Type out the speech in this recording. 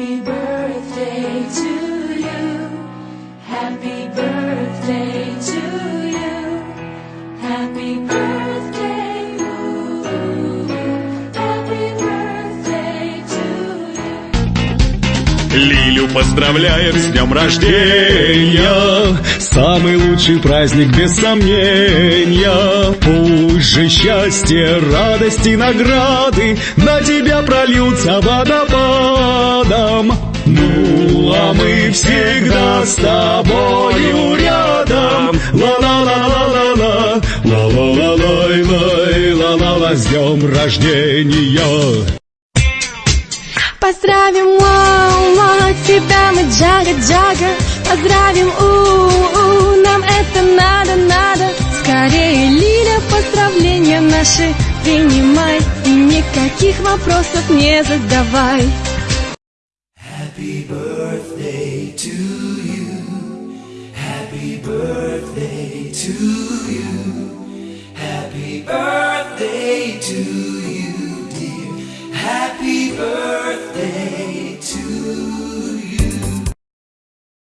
Happy Лилю поздравляем с днем рождения. Самый лучший праздник без сомнения. Пусть же счастье, радости, награды на тебя прольются водопад водопадом Ну, а мы всегда с тобою рядом. Ла-ла-ла-ла-ла-ла. Ла-ла-ла-лай-лай. Ла-ла-ла С днем рождения. Поздравим, мама, тебя мы джага-джага. Поздравим, у-у, нам это надо-надо Скорее, Лиля, поздравления наши принимай. И никаких вопросов не задавай to you. Happy birthday to you. Happy birthday to you, dear. Happy birthday.